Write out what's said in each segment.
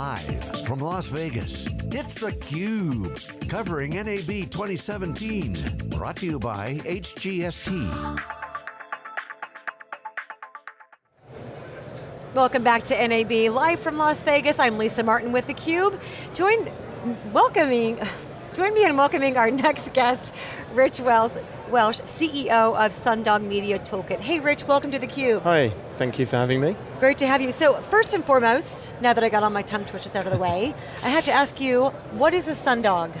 Live from Las Vegas, it's theCUBE, covering NAB 2017. Brought to you by HGST. Welcome back to NAB, live from Las Vegas. I'm Lisa Martin with theCUBE. Join, welcoming, join me in welcoming our next guest, Rich Welsh, Welsh, CEO of Sundog Media Toolkit. Hey Rich, welcome to theCUBE. Hi, thank you for having me. Great to have you. So first and foremost, now that I got all my tongue twitches out of the way, I have to ask you, what is a sundog?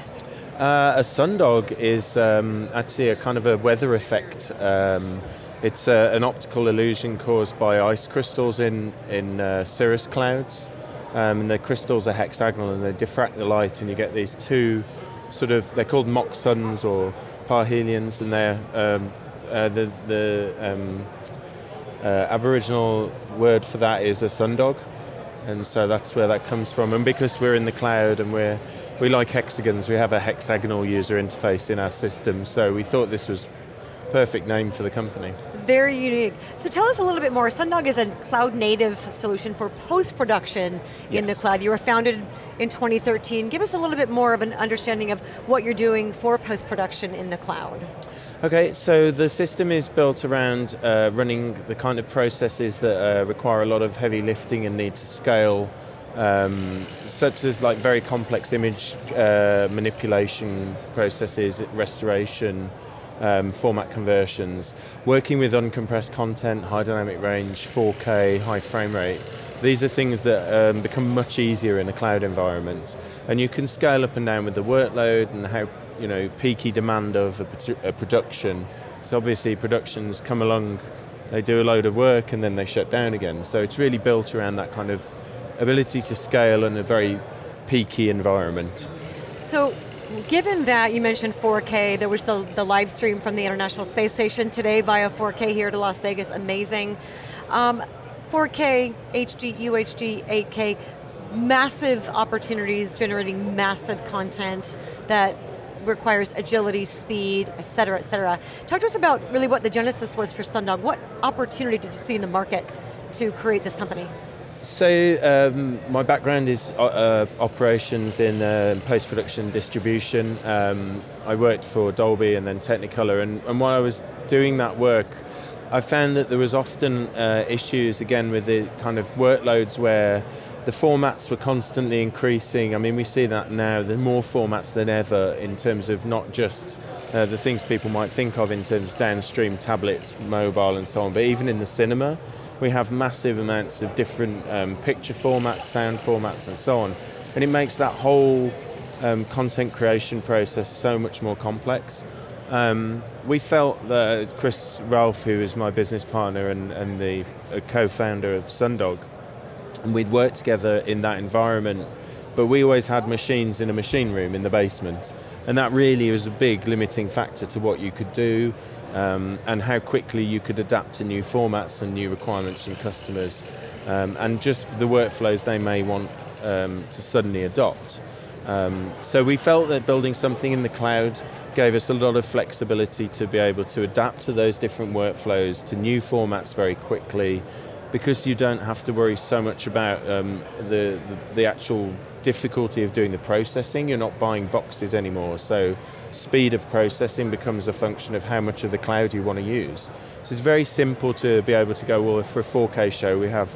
Uh, a sundog is um, actually a kind of a weather effect. Um, it's uh, an optical illusion caused by ice crystals in, in uh, cirrus clouds. Um, and the crystals are hexagonal and they diffract the light and you get these two sort of, they're called mock suns or parhelions, and they're um, uh, the the um, uh, Aboriginal word for that is a sundog, and so that's where that comes from. And because we're in the cloud and we're we like hexagons, we have a hexagonal user interface in our system, so we thought this was perfect name for the company. Very unique. So tell us a little bit more. Sundog is a cloud native solution for post-production yes. in the cloud. You were founded in 2013. Give us a little bit more of an understanding of what you're doing for post-production in the cloud. Okay, so the system is built around uh, running the kind of processes that uh, require a lot of heavy lifting and need to scale um, such as like very complex image uh, manipulation processes, restoration, um, format conversions, working with uncompressed content, high dynamic range, 4K, high frame rate. These are things that um, become much easier in a cloud environment. And you can scale up and down with the workload and how you know, peaky demand of a, a production. So obviously productions come along, they do a load of work and then they shut down again. So it's really built around that kind of ability to scale in a very peaky environment. So given that you mentioned 4K, there was the, the live stream from the International Space Station today via 4K here to Las Vegas, amazing. Um, 4K, HD, UHD, 8K, massive opportunities generating massive content that requires agility, speed, et cetera, et cetera. Talk to us about really what the genesis was for Sundog. What opportunity did you see in the market to create this company? So um, my background is uh, uh, operations in uh, post-production distribution. Um, I worked for Dolby and then Technicolor and, and, while I was doing that work, I found that there was often uh, issues again with the kind of workloads where the formats were constantly increasing. I mean, we see that now, there are more formats than ever in terms of not just uh, the things people might think of in terms of downstream tablets, mobile and so on, but even in the cinema we have massive amounts of different um, picture formats, sound formats, and so on. And it makes that whole um, content creation process so much more complex. Um, we felt that Chris Ralph, who is my business partner and, and the co-founder of Sundog, and we'd worked together in that environment but we always had machines in a machine room in the basement. And that really was a big limiting factor to what you could do um, and how quickly you could adapt to new formats and new requirements from customers. Um, and just the workflows they may want um, to suddenly adopt. Um, so we felt that building something in the cloud gave us a lot of flexibility to be able to adapt to those different workflows, to new formats very quickly, because you don't have to worry so much about um, the, the, the, actual difficulty of doing the processing, you're not buying boxes anymore, so speed of processing becomes a function of how much of the cloud you want to use. So it's very simple to be able to go, well, for a 4K show we have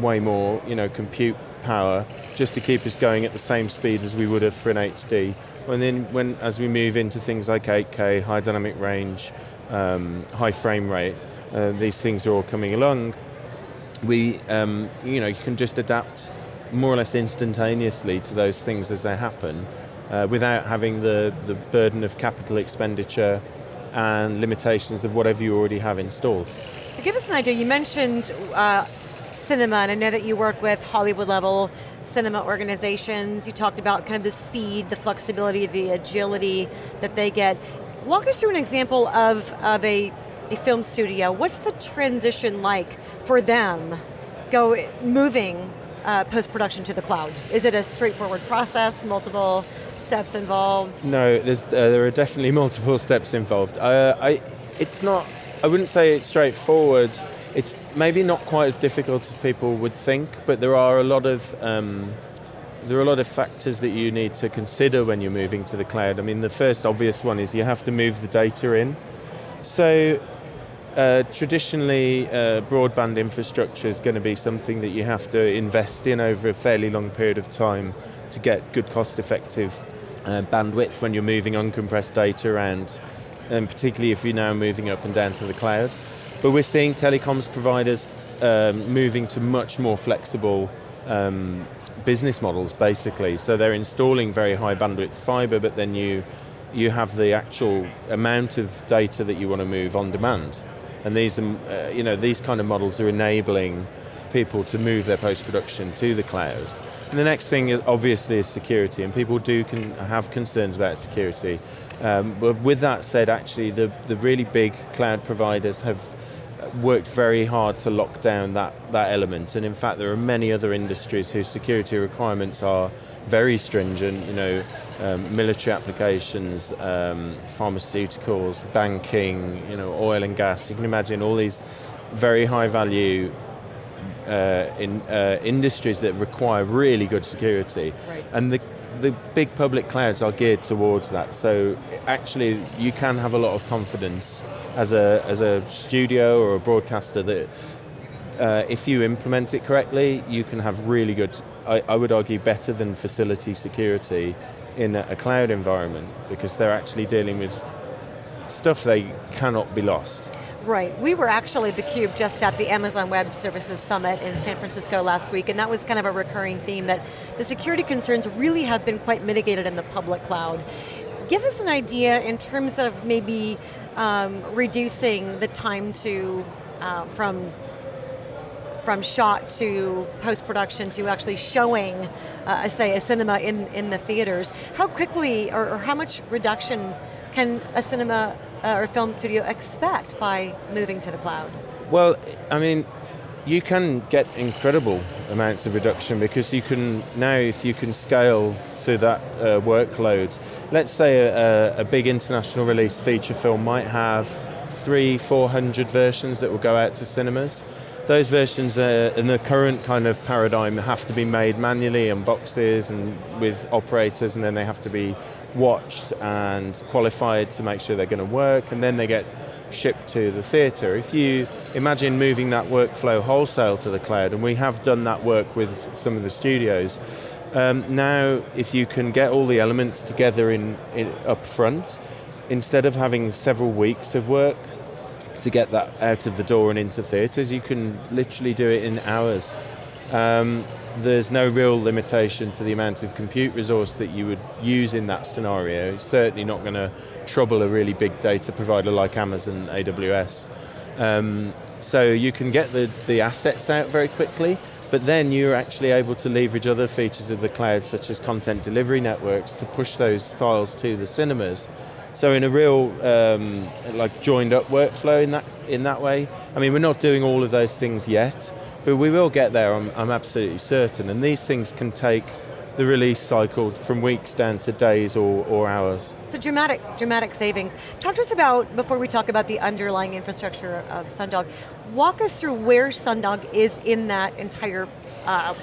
way more you know, compute power just to keep us going at the same speed as we would have for an HD. And then when, as we move into things like 8K, high dynamic range, um, high frame rate, uh, these things are all coming along, we, um, you know, you can just adapt more or less instantaneously to those things as they happen uh, without having the, the burden of capital expenditure and limitations of whatever you already have installed. So give us an idea, you mentioned uh, cinema, and I know that you work with Hollywood level cinema organizations. You talked about kind of the speed, the flexibility, the agility that they get. Walk us through an example of, of a, a film studio. What's the transition like for them go moving uh, post-production to the cloud? Is it a straightforward process, multiple steps involved? No, uh, there are definitely multiple steps involved. Uh, I, it's not, I wouldn't say it's straightforward. It's maybe not quite as difficult as people would think, but there are a lot of um, there are a lot of factors that you need to consider when you're moving to the cloud. I mean, the first obvious one is you have to move the data in. So uh, traditionally, uh, broadband infrastructure is going to be something that you have to invest in over a fairly long period of time to get good cost-effective uh, bandwidth when you're moving uncompressed data around, and particularly if you're now moving up and down to the cloud. But we're seeing telecoms providers um, moving to much more flexible um, business models, basically. So they're installing very high bandwidth fiber, but then you you have the actual amount of data that you want to move on demand. And these, um, uh, you know, these kind of models are enabling people to move their post-production to the cloud. And the next thing, obviously, is security, and people do can have concerns about security. Um, but with that said, actually, the, the really big cloud providers have worked very hard to lock down that, that element. And in fact, there are many other industries whose security requirements are very stringent, you know, um, military applications, um, pharmaceuticals, banking, you know, oil and gas. You can imagine all these very high value uh, in uh, industries that require really good security. Right. And the the big public clouds are geared towards that. So actually, you can have a lot of confidence as a as a studio or a broadcaster that uh, if you implement it correctly, you can have really good. I, I would argue better than facility security in a, a cloud environment because they're actually dealing with stuff they cannot be lost. Right, we were actually theCUBE just at the Amazon Web Services Summit in San Francisco last week, and that was kind of a recurring theme that the security concerns really have been quite mitigated in the public cloud. Give us an idea in terms of maybe um, reducing the time to, uh, from from shot to post-production to actually showing, uh, say, a cinema in, in the theaters. How quickly, or, or how much reduction can a cinema uh, or film studio expect by moving to the cloud? Well, I mean, you can get incredible amounts of reduction because you can, now if you can scale to that uh, workload, let's say a, a, big international release feature film might have three, 400 versions that will go out to cinemas. Those versions in the current kind of paradigm have to be made manually in boxes and with operators and then they have to be watched and qualified to make sure they're going to work and then they get shipped to the theatre. If you imagine moving that workflow wholesale to the cloud, and we have done that work with some of the studios, um, now if you can get all the elements together in, in up front, instead of having several weeks of work, to get that out of the door and into theatres. You can literally do it in hours. Um, there's no real limitation to the amount of compute resource that you would use in that scenario. It's certainly not going to trouble a really big data provider like Amazon AWS. Um, so you can get the, the assets out very quickly, but then you're actually able to leverage other features of the cloud, such as content delivery networks, to push those files to the cinemas. So in a real um, like joined up workflow in that in that way. I mean, we're not doing all of those things yet, but we will get there. I'm, I'm absolutely certain. And these things can take the release cycle from weeks down to days or, or hours. So dramatic, dramatic savings. Talk to us about, before we talk about the underlying infrastructure of Sundog, walk us through where Sundog is in that entire uh,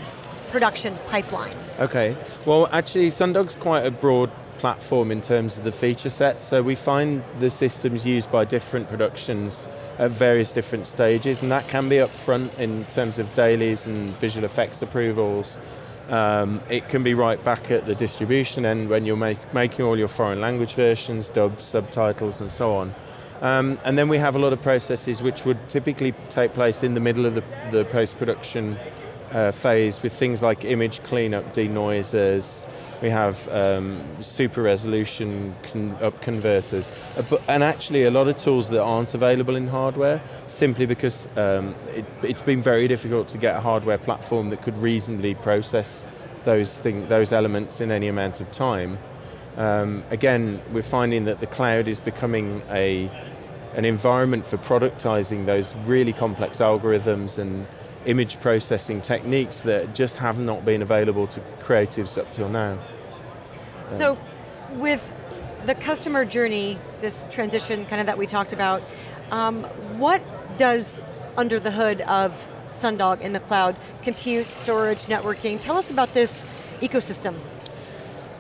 production pipeline. Okay, well actually Sundog's quite a broad platform in terms of the feature set. So we find the systems used by different productions at various different stages, and that can be upfront in terms of dailies and visual effects approvals. Um, it can be right back at the distribution end when you're make, making all your foreign language versions, dubs, subtitles, and so on. Um, and then we have a lot of processes which would typically take place in the middle of the, the post-production uh, phase with things like image cleanup, denoisers, we have um, super resolution con up converters, uh, and actually a lot of tools that aren't available in hardware, simply because um, it, it's been very difficult to get a hardware platform that could reasonably process those, thing, those elements in any amount of time. Um, again, we're finding that the cloud is becoming a, an environment for productizing those really complex algorithms and image processing techniques that just have not been available to creatives up till now. So with the customer journey, this transition kind of that we talked about, um, what does under the hood of Sundog in the cloud, compute, storage, networking, tell us about this ecosystem?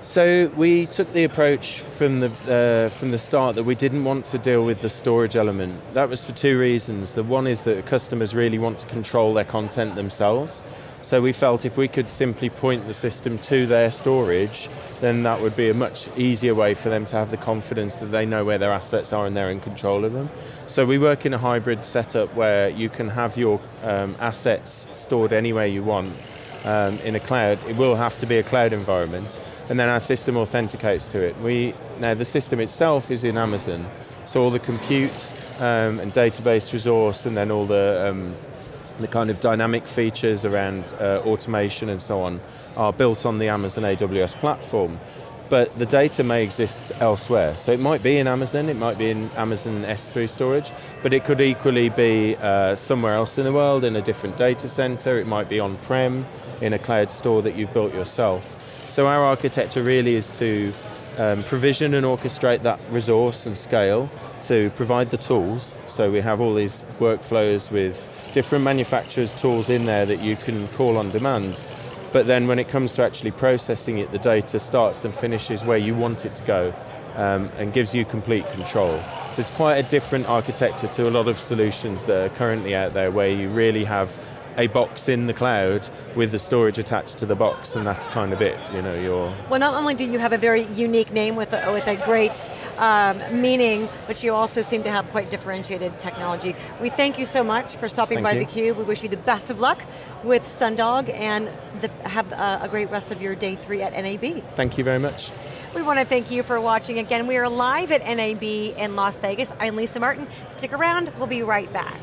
So we took the approach from the uh, from the start that we didn't want to deal with the storage element. That was for two reasons. The one is that customers really want to control their content themselves. So we felt if we could simply point the system to their storage, then that would be a much easier way for them to have the confidence that they know where their assets are and they're in control of them. So we work in a hybrid setup where you can have your um, assets stored anywhere you want um, in a cloud, it will have to be a cloud environment, and then our system authenticates to it. We, now the system itself is in Amazon, so all the compute um, and database resource and then all the um, the kind of dynamic features around uh, automation and so on are built on the Amazon AWS platform. But the data may exist elsewhere. So it might be in Amazon, it might be in Amazon S3 storage, but it could equally be uh, somewhere else in the world in a different data center, it might be on-prem, in a cloud store that you've built yourself. So our architecture really is to um, provision and orchestrate that resource and scale to provide the tools. So we have all these workflows with different manufacturers' tools in there that you can call on demand. But then when it comes to actually processing it, the data starts and finishes where you want it to go um, and gives you complete control. So it's quite a different architecture to a lot of solutions that are currently out there where you really have a box in the cloud with the storage attached to the box and that's kind of it, you know, you're... Well not only do you have a very unique name with a, with a great um, meaning, but you also seem to have quite differentiated technology. We thank you so much for stopping thank by you. theCUBE. We wish you the best of luck with Sundog and the, have a, a great rest of your day three at NAB. Thank you very much. We want to thank you for watching. Again, we are live at NAB in Las Vegas. I'm Lisa Martin. Stick around, we'll be right back.